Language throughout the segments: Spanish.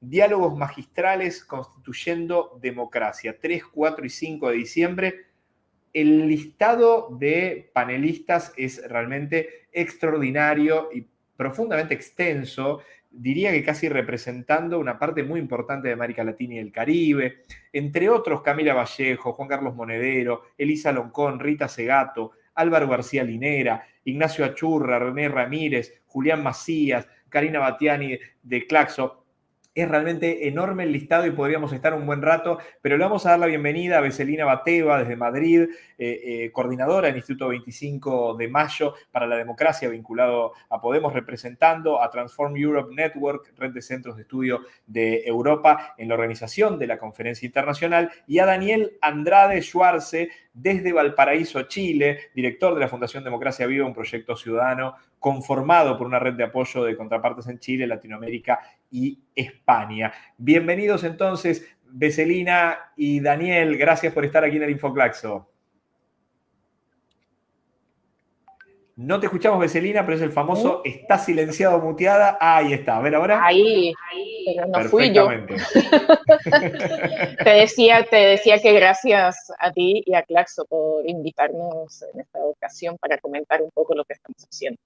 Diálogos Magistrales Constituyendo Democracia, 3, 4 y 5 de diciembre. El listado de panelistas es realmente extraordinario y profundamente extenso, diría que casi representando una parte muy importante de América Latina y el Caribe, entre otros Camila Vallejo, Juan Carlos Monedero, Elisa Loncón, Rita Segato, Álvaro García Linera, Ignacio Achurra, René Ramírez, Julián Macías, Karina Batiani de Claxo, es realmente enorme el listado y podríamos estar un buen rato, pero le vamos a dar la bienvenida a Beselina Bateva desde Madrid, eh, eh, coordinadora del Instituto 25 de Mayo para la Democracia, vinculado a Podemos, representando a Transform Europe Network, red de centros de estudio de Europa, en la organización de la conferencia internacional, y a Daniel Andrade Schwarze desde Valparaíso, Chile, director de la Fundación Democracia Viva, un proyecto ciudadano conformado por una red de apoyo de contrapartes en Chile, Latinoamérica y España. Bienvenidos entonces, Beselina y Daniel, gracias por estar aquí en el Infoclaxo. No te escuchamos, Beselina, pero es el famoso está silenciado, muteada. ahí está. A ver ahora. Ahí, pero no fui yo. te, decía, te decía que gracias a ti y a Claxo por invitarnos en esta ocasión para comentar un poco lo que estamos haciendo.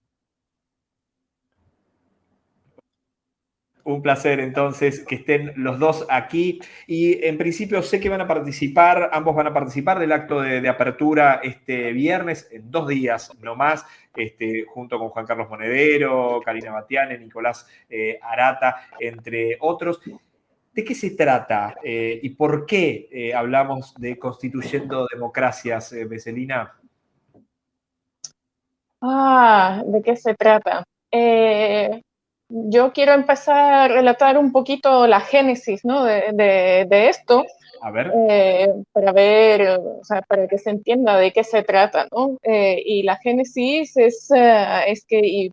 Un placer entonces que estén los dos aquí y en principio sé que van a participar, ambos van a participar del acto de, apertura este viernes, en dos días no más, este, junto con Juan Carlos Monedero, Karina Batiane, Nicolás eh, Arata, entre otros. ¿De qué se trata eh, y por qué eh, hablamos de constituyendo democracias, Beselina? Ah, ¿de qué se trata? Yo quiero empezar a relatar un poquito la génesis ¿no? de, de, esto. A ver. Eh, para ver, o sea, para que se entienda de qué se trata, ¿no? Eh, y la génesis es, uh, es que,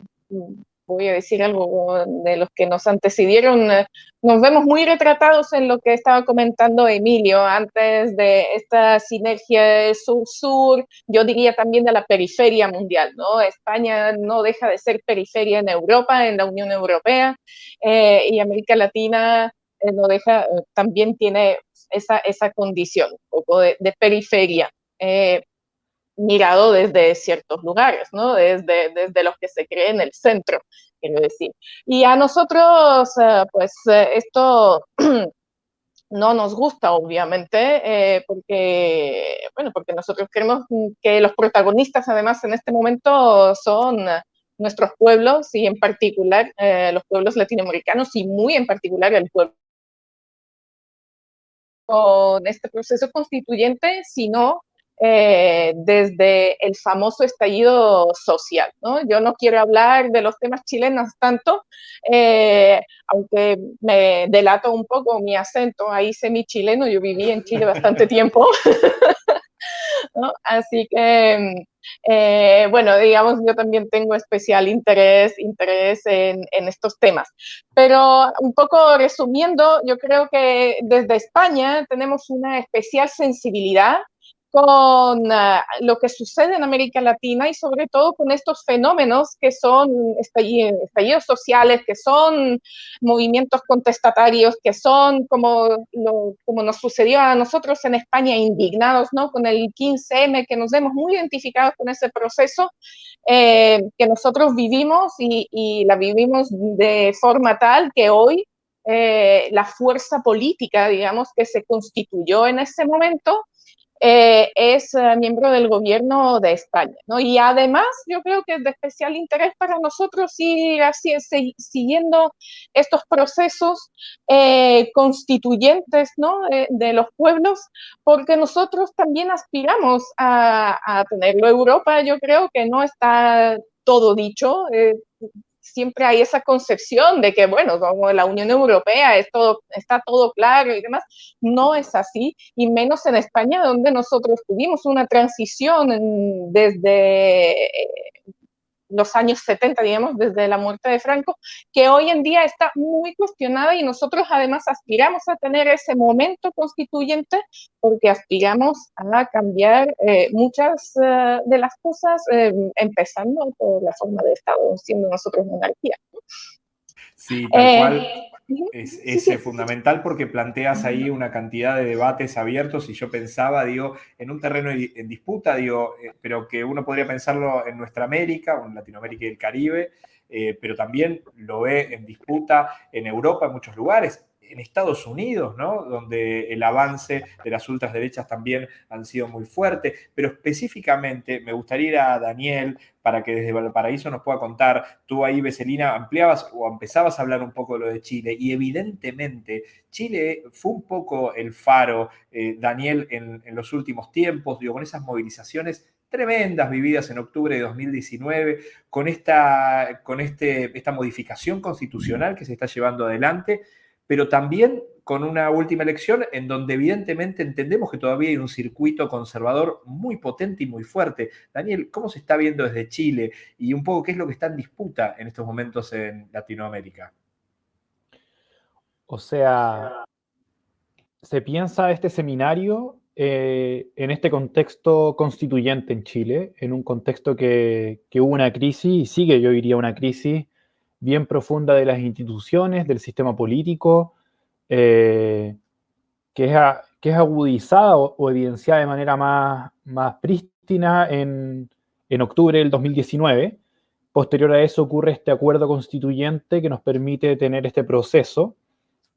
voy a decir algo de los que nos antecedieron, eh, nos vemos muy retratados en lo que estaba comentando Emilio antes de esta sinergia sur-sur, yo diría también de la periferia mundial, ¿no? España no deja de ser periferia en Europa, en la Unión Europea, eh, y América Latina eh, no deja, también tiene esa, esa condición, un poco de, de periferia mirado desde ciertos lugares, ¿no? Desde, desde los que se cree en el centro, quiero decir. Y a nosotros, eh, pues eh, esto no nos gusta, obviamente, eh, porque, bueno, porque nosotros creemos que los protagonistas, además, en este momento son nuestros pueblos y en particular los pueblos latinoamericanos y muy en particular el pueblo con este proceso constituyente, sino eh, desde el famoso estallido social. ¿no? Yo no quiero hablar de los temas chilenos tanto, eh, aunque me delato un poco mi acento ahí semi-chileno, yo viví en Chile bastante tiempo. Así que, eh, bueno, digamos, yo también tengo especial interés, interés en, en, estos temas. Pero un poco resumiendo, yo creo que desde España tenemos una especial sensibilidad con ah, lo que sucede en América Latina y sobre todo con estos fenómenos que son estallidos, sociales, que son movimientos contestatarios, que son como, como nos sucedió a nosotros en España, indignados ¿no? con el 15M, que nos vemos muy identificados con ese proceso eh, que nosotros vivimos y, la vivimos de forma tal que hoy eh, la fuerza política, digamos, que se constituyó en ese momento, eh, es eh, miembro del gobierno de España. ¿no? Y además yo creo que es de especial interés para nosotros ir así, siguiendo estos procesos eh, constituyentes ¿no? de los pueblos, porque nosotros también aspiramos a, a tenerlo. Europa yo creo que no está todo dicho siempre hay esa concepción de que, bueno, como la Unión Europea es todo, está todo claro y demás. No es así, y menos en España, donde nosotros tuvimos una transición desde los años 70, digamos, desde la muerte de Franco, que hoy en día está muy cuestionada y nosotros además aspiramos a tener ese momento constituyente porque aspiramos a cambiar eh, muchas eh, de las cosas, eh, empezando por la forma de Estado, siendo nosotros monarquía. Sí, tal cual. Es, fundamental porque planteas ahí una cantidad de debates abiertos y yo pensaba, digo, en un terreno en disputa, digo, eh, pero que uno podría pensarlo en nuestra América en Latinoamérica y el Caribe, eh, pero también lo ve en disputa en Europa, en muchos lugares en Estados Unidos, ¿no? donde el avance de las ultraderechas también han sido muy fuerte, pero específicamente me gustaría ir a Daniel para que desde Valparaíso nos pueda contar, tú ahí, Beselina, ampliabas o empezabas a hablar un poco de lo de Chile. Y evidentemente Chile fue un poco el faro, eh, Daniel, en, en los últimos tiempos, con esas movilizaciones tremendas vividas en octubre de 2019, con esta, con este, esta modificación constitucional que se está llevando adelante pero también con una última elección en donde evidentemente entendemos que todavía hay un circuito conservador muy potente y muy fuerte. Daniel, ¿cómo se está viendo desde Chile y un poco qué es lo que está en disputa en estos momentos en Latinoamérica? O sea, se piensa este seminario eh, en este contexto constituyente en Chile, en un contexto que, que hubo una crisis y sigue, yo diría, una crisis bien profunda de las instituciones, del sistema político, eh, que, es que, es agudizada o, evidenciada de manera más, más prístina en, en, octubre del 2019. Posterior a eso ocurre este acuerdo constituyente que nos permite tener este proceso,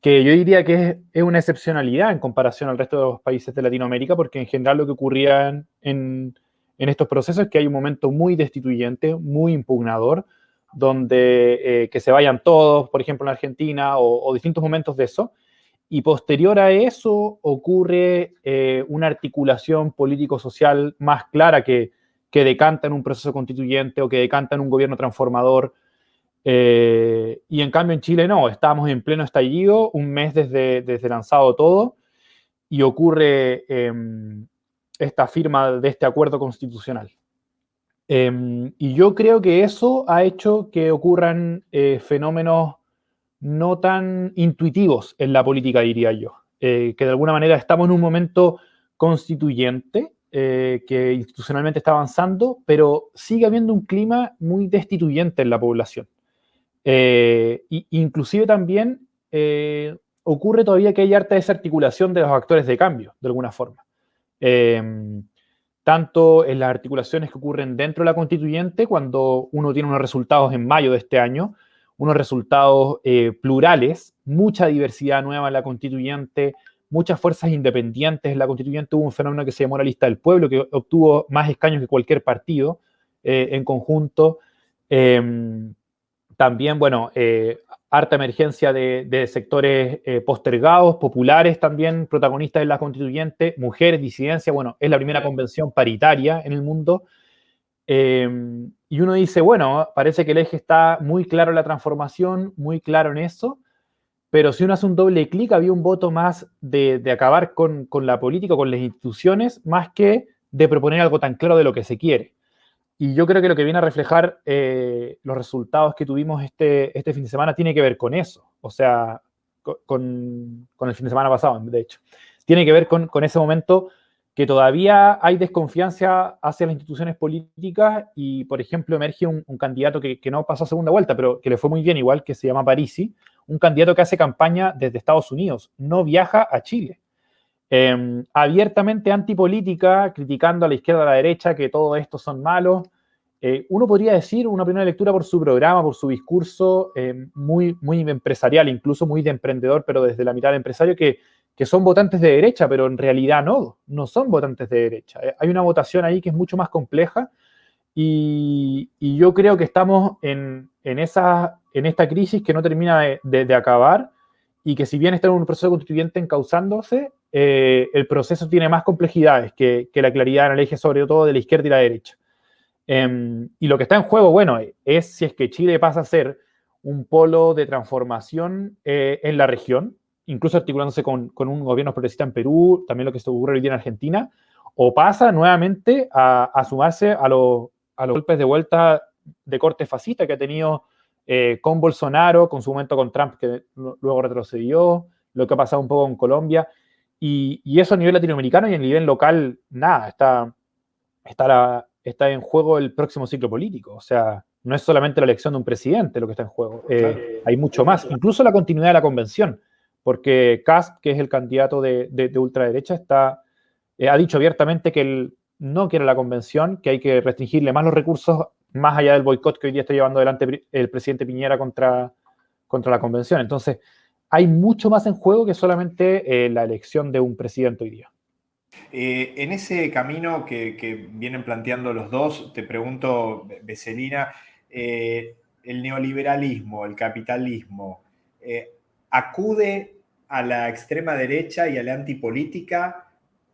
que yo diría que es, es una excepcionalidad en comparación al resto de los países de Latinoamérica, porque en general lo que ocurría en, en, en estos procesos es que hay un momento muy destituyente, muy impugnador, donde eh, que se vayan todos, por ejemplo, en Argentina, o, distintos momentos de eso. Y posterior a eso ocurre eh, una articulación político-social más clara que, que, decanta en un proceso constituyente o que decanta en un gobierno transformador. Eh, y en cambio en Chile no, estamos en pleno estallido, un mes desde, desde lanzado todo, y ocurre em, esta firma de este acuerdo constitucional. Em, y yo creo que eso ha hecho que ocurran eh, fenómenos no tan intuitivos en la política, diría yo. Eh, que de alguna manera estamos en un momento constituyente eh, que institucionalmente está avanzando, pero sigue habiendo un clima muy destituyente en la población. y, inclusive también ocurre todavía que hay harta desarticulación de los actores de cambio, de alguna forma. Tanto en las articulaciones que ocurren dentro de la constituyente, cuando uno tiene unos resultados en mayo de este año, unos resultados eh, plurales, mucha diversidad nueva en la constituyente, muchas fuerzas independientes en la constituyente. Hubo un fenómeno que se llamó la lista del pueblo, que obtuvo más escaños que cualquier partido eh, en conjunto. Em, también, bueno, eh, harta emergencia de, sectores eh, postergados, populares también, protagonistas en la constituyente, mujeres, disidencia, bueno, es la primera convención paritaria en el mundo. Em, y uno dice, bueno, parece que el eje está muy claro en la transformación, muy claro en eso, pero si uno hace un doble clic, había un voto más de, acabar con, con, la política, con las instituciones, más que de proponer algo tan claro de lo que se quiere. Y yo creo que lo que viene a reflejar eh, los resultados que tuvimos este, este fin de semana tiene que ver con eso, o sea, con, con el fin de semana pasado, de hecho. Tiene que ver con, con ese momento que todavía hay desconfianza hacia las instituciones políticas y, por ejemplo, emerge un, candidato que, que, no pasó a segunda vuelta, pero que le fue muy bien igual, que se llama Parisi, un candidato que hace campaña desde Estados Unidos, no viaja a Chile. Em, abiertamente antipolítica, criticando a la izquierda a la derecha que todo esto son malos. Eh, uno podría decir, una primera lectura por su programa, por su discurso, em, muy, muy empresarial, incluso muy de emprendedor, pero desde la mitad de empresario, que, que son votantes de derecha, pero en realidad no, no son votantes de derecha. Eh, hay una votación ahí que es mucho más compleja y, yo creo que estamos en, en, esa, en esta crisis que no termina de, de, de acabar y que si bien está en un proceso constituyente encauzándose, eh, el proceso tiene más complejidades que, la claridad en el eje, sobre todo de la izquierda y la derecha. Em, y lo que está en juego, bueno, es si es que Chile pasa a ser un polo de transformación eh, en la región, incluso articulándose con, un gobierno progresista en Perú, también lo que se ocurre hoy día en Argentina, o pasa nuevamente a, sumarse a, los golpes de vuelta de corte fascista que ha tenido eh, con Bolsonaro, con su momento con Trump, que luego retrocedió, lo que ha pasado un poco en Colombia. Y, eso a nivel latinoamericano y a nivel local, nada, está, está, está en juego el próximo ciclo político. O sea, no es solamente la elección de un presidente lo que está en juego, eh, hay mucho más, incluso la continuidad de la convención, porque Cast, que es el candidato de, ultraderecha, está, eh, ha dicho abiertamente que él no quiere la convención, que hay que restringirle más los recursos más allá del boicot que hoy día está llevando adelante el presidente Piñera contra, contra la convención. Entonces, hay mucho más en juego que solamente eh, la elección de un presidente hoy día. en ese camino que, vienen planteando los dos, te pregunto, Becelina, eh, el neoliberalismo, el capitalismo, eh, acude a la extrema derecha y a la antipolítica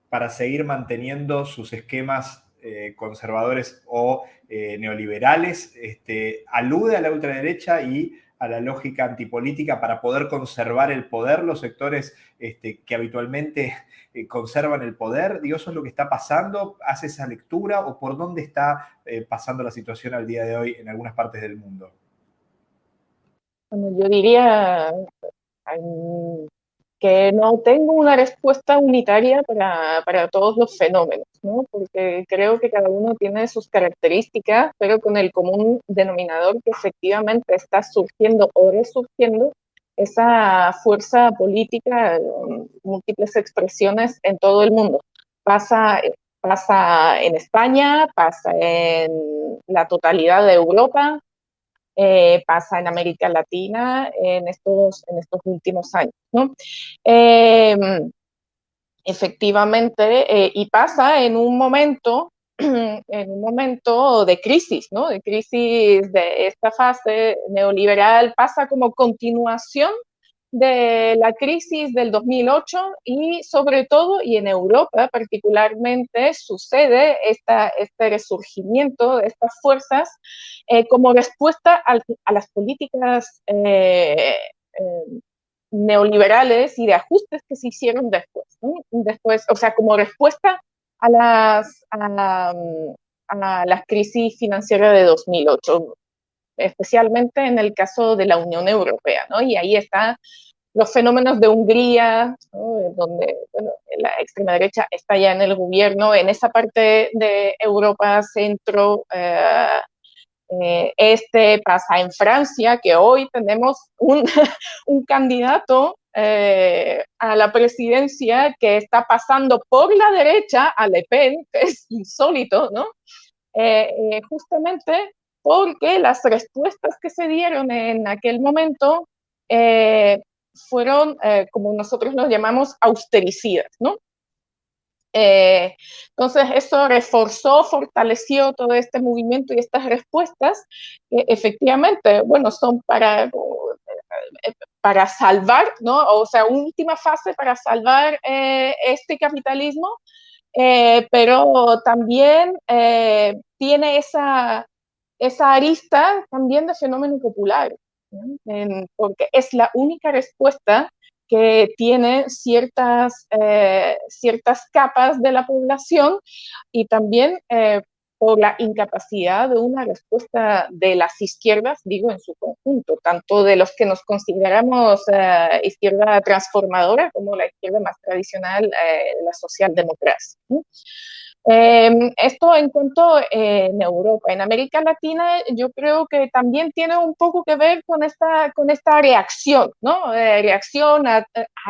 para seguir manteniendo sus esquemas eh, conservadores o neoliberales, este, alude a la ultraderecha y a la lógica antipolítica para poder conservar el poder, los sectores este, que habitualmente eh, conservan el poder? Digo, ¿eso es lo que está pasando? ¿Hace esa lectura o por dónde está eh, pasando la situación al día de hoy en algunas partes del mundo? Bueno, yo diría que no tengo una respuesta unitaria para, para, todos los fenómenos, ¿no? porque creo que cada uno tiene sus características, pero con el común denominador que efectivamente está surgiendo o resurgiendo esa fuerza política, múltiples expresiones en todo el mundo. Pasa, pasa en España, pasa en la totalidad de Europa, eh, pasa en América Latina en estos, en estos últimos años. ¿no? Em, efectivamente, eh, y pasa en un momento en un momento de crisis, ¿no? De crisis de esta fase neoliberal, pasa como continuación de la crisis del 2008 y sobre todo, y en Europa particularmente, sucede esta, este resurgimiento de estas fuerzas eh, como respuesta a, las políticas eh, eh, neoliberales y de ajustes que se hicieron después. Después, o sea, como respuesta a las, a, a las crisis financieras de 2008 especialmente en el caso de la Unión Europea, ¿no? Y ahí están los fenómenos de Hungría, donde la extrema derecha está ya en el gobierno, en esa parte de Europa, centro, eh, eh, este pasa en Francia, que hoy tenemos un, un candidato eh, a la presidencia que está pasando por la derecha a Le Pen, que es insólito, ¿no? justamente porque las respuestas que se dieron en aquel momento eh, fueron, eh, como nosotros los llamamos, austericidas, ¿no? Eh, entonces, eso reforzó, fortaleció todo este movimiento y estas respuestas, efectivamente, bueno, son para, para salvar, ¿no? O sea, última fase para salvar este capitalismo, pero también tiene esa, esa arista también de fenómeno popular, porque es la única respuesta que tiene ciertas, eh, ciertas capas de la población y también eh, por la incapacidad de una respuesta de las izquierdas, digo en su conjunto, tanto de los que nos consideramos eh, izquierda transformadora como la izquierda más tradicional, la socialdemocracia. Em, esto en cuanto eh, en Europa. En América Latina yo creo que también tiene un poco que ver con esta, con esta reacción, ¿no? Eh, reacción a,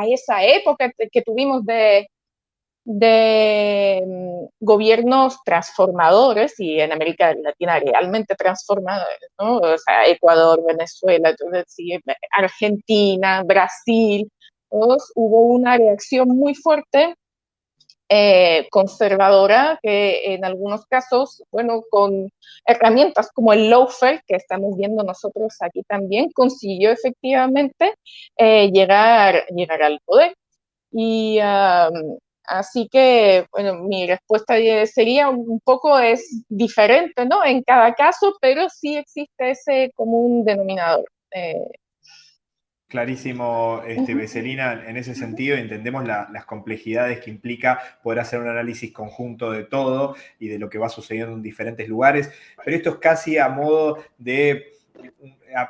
esa época que tuvimos de, de mm, gobiernos transformadores y en América Latina realmente transformadores, ¿no? O sea, Ecuador, Venezuela, Argentina, Brasil, todos, hubo una reacción muy fuerte eh, conservadora que en algunos casos, bueno, con herramientas como el lawfare que estamos viendo nosotros aquí también, consiguió efectivamente eh, llegar, llegar al poder. Y así que, bueno, mi respuesta sería un poco es diferente, ¿no? En cada caso, pero sí existe ese común denominador. Eh, Clarísimo, este, Becelina, en ese sentido entendemos las complejidades que implica poder hacer un análisis conjunto de todo y de lo que va sucediendo en diferentes lugares, pero esto es casi a modo de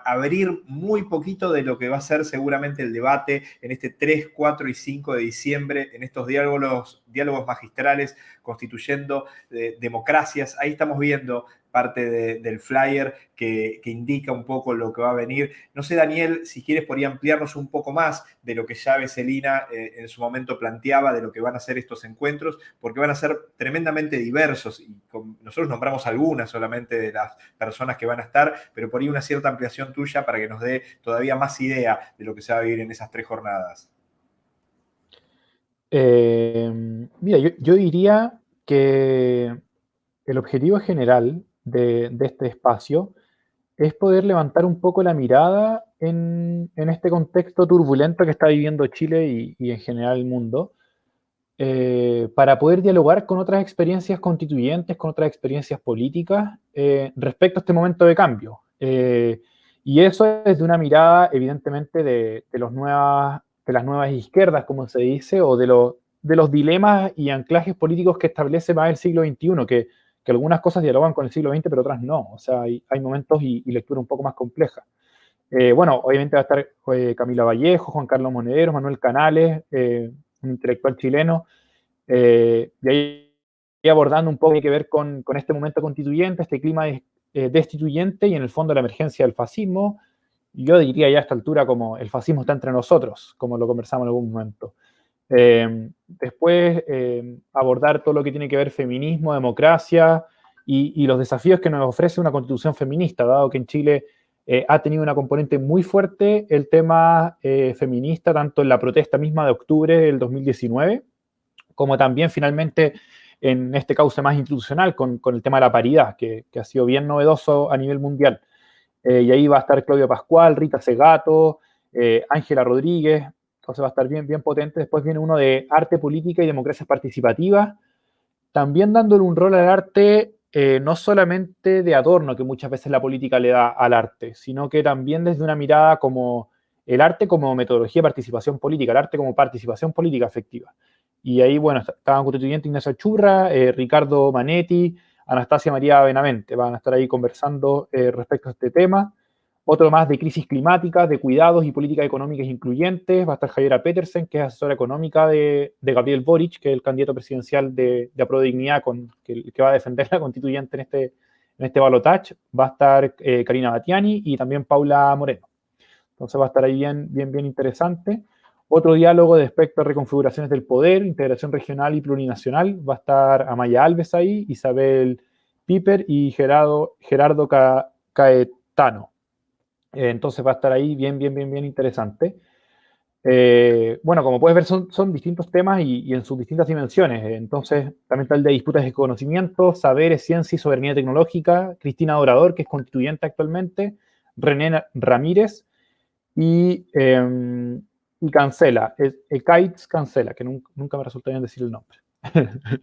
abrir muy poquito de lo que va a ser seguramente el debate en este 3, 4 y 5 de diciembre, en estos diálogos, diálogos magistrales constituyendo eh, democracias. Ahí estamos viendo parte del flyer que, indica un poco lo que va a venir. No sé, Daniel, si quieres podría ampliarnos un poco más de lo que ya Veselina eh, en su momento planteaba, de lo que van a ser estos encuentros, porque van a ser tremendamente diversos y nosotros nombramos algunas solamente de las personas que van a estar, pero por ahí una cierta ampliación tuya para que nos dé todavía más idea de lo que se va a vivir en esas tres jornadas. Eh, mira, yo, diría que el objetivo general de, este espacio es poder levantar un poco la mirada en, este contexto turbulento que está viviendo Chile y, en general el mundo, eh, para poder dialogar con otras experiencias constituyentes, con otras experiencias políticas eh, respecto a este momento de cambio. y eso es desde una mirada, evidentemente, de, de los nuevas de las nuevas izquierdas, como se dice, o de, de los dilemas y anclajes políticos que establece más el siglo XXI, que, que algunas cosas dialogan con el siglo XX, pero otras no. O sea, hay, hay momentos y, lectura un poco más compleja. Eh, bueno, obviamente va a estar eh, Camila Vallejo, Juan Carlos Monedero, Manuel Canales, eh, un intelectual chileno, y ahí abordando un poco que ver con, con, este momento constituyente, este clima destituyente y en el fondo la emergencia del fascismo, yo diría ya a esta altura como el fascismo está entre nosotros, como lo conversamos en algún momento. Eh, después, eh, abordar todo lo que tiene que ver feminismo, democracia y, los desafíos que nos ofrece una constitución feminista, dado que en Chile eh, ha tenido una componente muy fuerte el tema feminista, tanto en la protesta misma de octubre del 2019, como también finalmente en este cauce más institucional con, el tema de la paridad, que, ha sido bien novedoso a nivel mundial. Y ahí va a estar Claudio Pascual, Rita Segato, Ángela Rodríguez, entonces va a estar bien, bien potente. Después viene uno de arte, política y democracias participativas, también dándole un rol al arte eh, no solamente de adorno que muchas veces la política le da al arte, sino que también desde una mirada como el arte como metodología de participación política, el arte como participación política efectiva. Y ahí, bueno, estaban constituyentes Ignacio Churra, Ricardo Manetti, Anastasia María Benavente. Van a estar ahí conversando eh, respecto a este tema. Otro más de crisis climática, de cuidados y políticas económicas incluyentes. Va a estar Javiera Petersen, que es asesora económica de, Gabriel Boric, que es el candidato presidencial de, de Dignidad, que, va a defender la constituyente en este, en este. Va a estar eh, Karina Batiani y también Paula Moreno. Entonces va a estar ahí bien, bien, bien interesante. Otro diálogo de respecto a reconfiguraciones del poder, integración regional y plurinacional. Va a estar Amaya Alves ahí, Isabel Piper y Gerardo, Gerardo Caetano. Eh, entonces va a estar ahí bien, bien, bien, bien interesante. Eh, bueno, como puedes ver, son, son distintos temas y, en sus distintas dimensiones. Entonces, también está el de disputas de conocimiento, saberes, ciencia y soberanía tecnológica, Cristina Dorador, que es constituyente actualmente, René Ramírez y em, y cancela. Es, Kites cancela, que nunca, me resulta bien decir el nombre.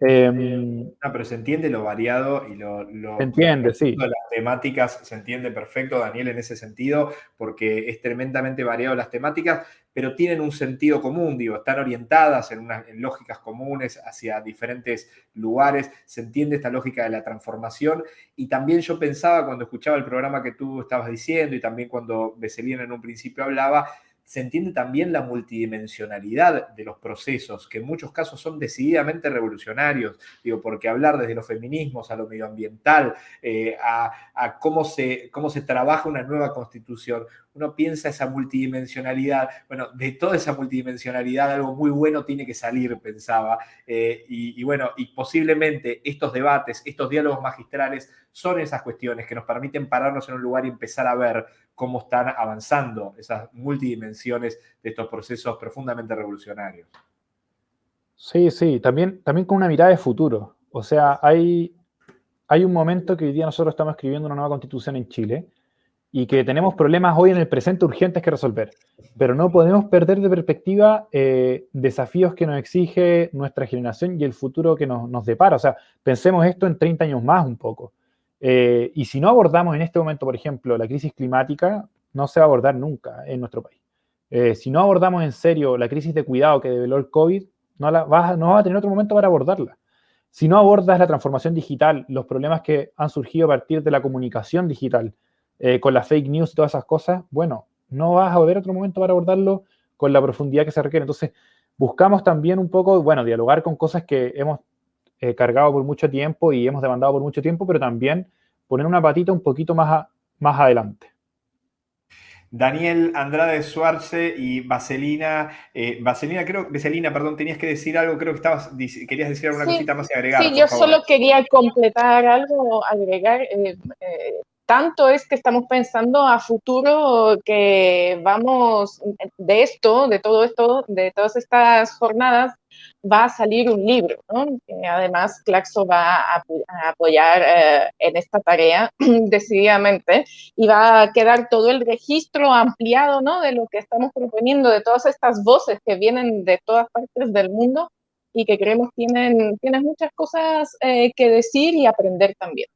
Em, no, pero se entiende lo variado y lo... se entiende, sí. Las temáticas se entiende perfecto, Daniel, en ese sentido, porque es tremendamente variado las temáticas, pero tienen un sentido común, digo, están orientadas en, en lógicas comunes hacia diferentes lugares, se entiende esta lógica de la transformación y también yo pensaba cuando escuchaba el programa que tú estabas diciendo y también cuando Beselina en un principio hablaba, se entiende también la multidimensionalidad de los procesos, que en muchos casos son decididamente revolucionarios, digo, porque hablar desde los feminismos a lo medioambiental, eh, a, cómo, se, cómo se trabaja una nueva constitución, uno piensa esa multidimensionalidad, bueno, de toda esa multidimensionalidad algo muy bueno tiene que salir, pensaba, eh, y, y bueno, y posiblemente estos debates, estos diálogos magistrales son esas cuestiones que nos permiten pararnos en un lugar y empezar a ver cómo están avanzando esas multidimensiones de estos procesos profundamente revolucionarios. Sí, sí, también, también con una mirada de futuro. O sea, hay, hay un momento que hoy día nosotros estamos escribiendo una nueva constitución en Chile y que tenemos problemas hoy en el presente urgentes que resolver, pero no podemos perder de perspectiva eh, desafíos que nos exige nuestra generación y el futuro que nos, nos, depara. O sea, pensemos esto en 30 años más un poco. Eh, y si no abordamos en este momento, por ejemplo, la crisis climática, no se va a abordar nunca en nuestro país. Eh, si no abordamos en serio la crisis de cuidado que develó el COVID, no, la no vas a tener otro momento para abordarla. Si no abordas la transformación digital, los problemas que han surgido a partir de la comunicación digital, eh, con las fake news y todas esas cosas, bueno, no vas a ver otro momento para abordarlo con la profundidad que se requiere. Entonces, buscamos también un poco, bueno, dialogar con cosas que hemos eh, cargado por mucho tiempo y hemos demandado por mucho tiempo, pero también poner una patita un poquito más, más adelante. Daniel Andrade Suarce y Vaselina, eh, Vaselina, creo, Vaselina, perdón, tenías que decir algo, creo que estabas, querías decir alguna cosita más y agregar. Sí, yo solo quería completar algo, agregar. Eh, tanto es que estamos pensando a futuro que vamos de esto, de todo esto, de todas estas jornadas, va a salir un libro, ¿no? además Claxo va a, apoyar eh, en esta tarea decididamente y va a quedar todo el registro ampliado, ¿no? De lo que estamos proponiendo, de todas estas voces que vienen de todas partes del mundo y que creemos tienen, tienen muchas cosas eh, que decir y aprender también.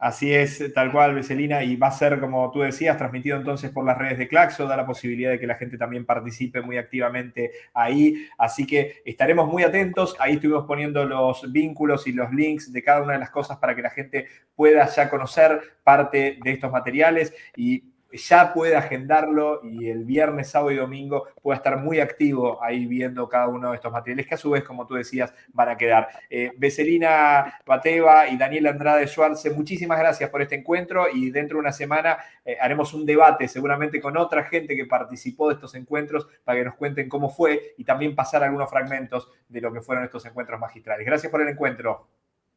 Así es, tal cual, Veselina, y va a ser, como tú decías, transmitido entonces por las redes de Claxo, da la posibilidad de que la gente también participe muy activamente ahí, así que estaremos muy atentos, ahí estuvimos poniendo los vínculos y los links de cada una de las cosas para que la gente pueda ya conocer parte de estos materiales. Y ya puede agendarlo y el viernes, sábado y domingo pueda estar muy activo ahí viendo cada uno de estos materiales que a su vez, como tú decías, van a quedar. Eh, Becelina Bateva y Daniel Andrade Schwarze, muchísimas gracias por este encuentro y dentro de una semana eh, haremos un debate seguramente con otra gente que participó de estos encuentros para que nos cuenten cómo fue y también pasar algunos fragmentos de lo que fueron estos encuentros magistrales. Gracias por el encuentro.